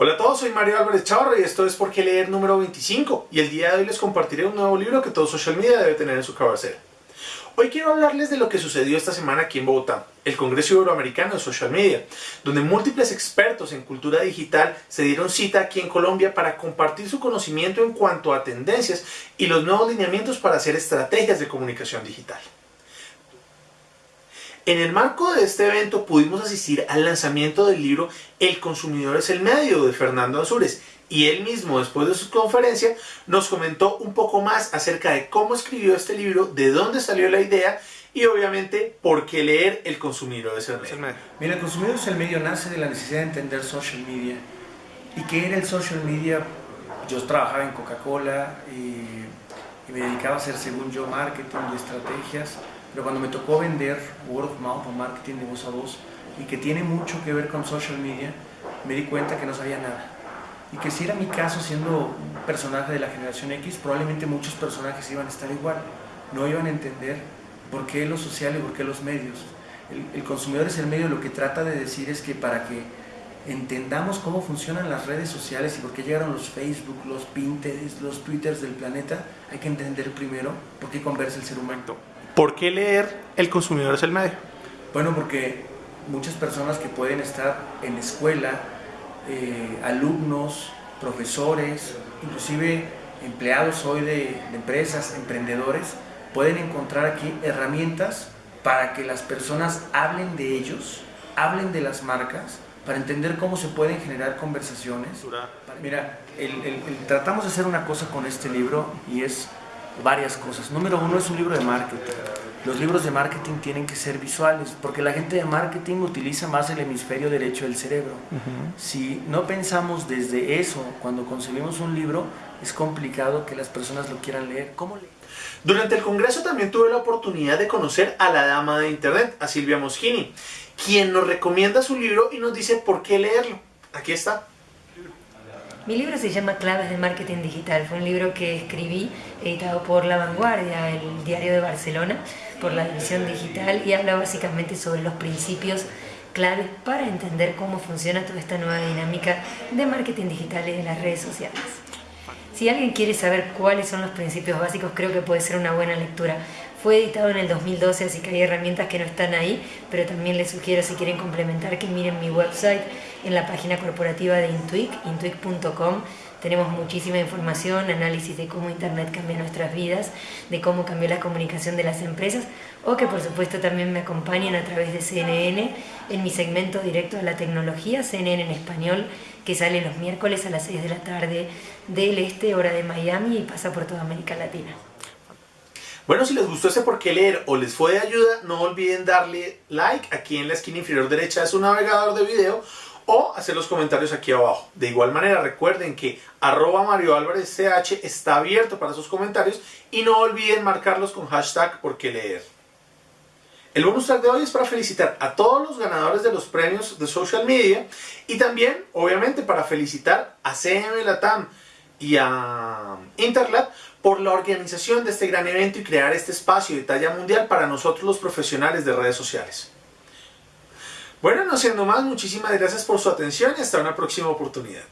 Hola a todos, soy Mario Álvarez Chavarro y esto es Por qué leer número 25 y el día de hoy les compartiré un nuevo libro que todo social media debe tener en su cabecera. Hoy quiero hablarles de lo que sucedió esta semana aquí en Bogotá, el Congreso Iberoamericano de Social Media, donde múltiples expertos en cultura digital se dieron cita aquí en Colombia para compartir su conocimiento en cuanto a tendencias y los nuevos lineamientos para hacer estrategias de comunicación digital. En el marco de este evento pudimos asistir al lanzamiento del libro El consumidor es el medio de Fernando Ansures y él mismo después de su conferencia nos comentó un poco más acerca de cómo escribió este libro, de dónde salió la idea y obviamente por qué leer El consumidor es el medio. Mira, El consumidor es el medio nace de la necesidad de entender social media. ¿Y qué era el social media? Yo trabajaba en Coca-Cola y, y me dedicaba a hacer, según yo, marketing y estrategias pero cuando me tocó vender word of mouth o marketing de voz a voz y que tiene mucho que ver con social media, me di cuenta que no sabía nada. Y que si era mi caso siendo un personaje de la generación X, probablemente muchos personajes iban a estar igual. No iban a entender por qué lo social y por qué los medios. El, consumidor es el medio, lo que trata de decir es que para que entendamos cómo funcionan las redes sociales y por qué llegaron los Facebook, los Pinterest, los Twitters del planeta, hay que entender primero por qué conversa el ser humano. ¿Por qué leer El consumidor es el medio? Bueno, porque muchas personas que pueden estar en escuela, eh, alumnos, profesores, inclusive empleados hoy de, de empresas, emprendedores, pueden encontrar aquí herramientas para que las personas hablen de ellos, hablen de las marcas, para entender cómo se pueden generar conversaciones. Mira, el, el, el, tratamos de hacer una cosa con este libro y es varias cosas. Número uno es un libro de marketing. Los libros de marketing tienen que ser visuales, porque la gente de marketing utiliza más el hemisferio derecho del cerebro. Uh -huh. Si no pensamos desde eso cuando concebimos un libro, es complicado que las personas lo quieran leer. ¿Cómo leer? Durante el congreso también tuve la oportunidad de conocer a la dama de internet, a Silvia Moschini, quien nos recomienda su libro y nos dice por qué leerlo. Aquí está. Mi libro se llama Claves de Marketing Digital. Fue un libro que escribí, editado por La Vanguardia, el diario de Barcelona, por la división digital, y habla básicamente sobre los principios claves para entender cómo funciona toda esta nueva dinámica de marketing digital y de las redes sociales. Si alguien quiere saber cuáles son los principios básicos, creo que puede ser una buena lectura. Fue editado en el 2012, así que hay herramientas que no están ahí, pero también les sugiero si quieren complementar que miren mi website en la página corporativa de Intuic, intuic.com. Tenemos muchísima información, análisis de cómo Internet cambió nuestras vidas, de cómo cambió la comunicación de las empresas, o que por supuesto también me acompañen a través de CNN en mi segmento directo de la tecnología, CNN en español, que sale los miércoles a las 6 de la tarde del este, hora de Miami, y pasa por toda América Latina. Bueno, si les gustó este por qué leer o les fue de ayuda, no olviden darle like aquí en la esquina inferior derecha de su navegador de video o hacer los comentarios aquí abajo. De igual manera, recuerden que arroba Mario Álvarez CH está abierto para sus comentarios y no olviden marcarlos con hashtag por qué leer. El bonus track de hoy es para felicitar a todos los ganadores de los premios de social media y también, obviamente, para felicitar a CM Latam y a Interlab por la organización de este gran evento y crear este espacio de talla mundial para nosotros los profesionales de redes sociales. Bueno, no siendo más, muchísimas gracias por su atención y hasta una próxima oportunidad.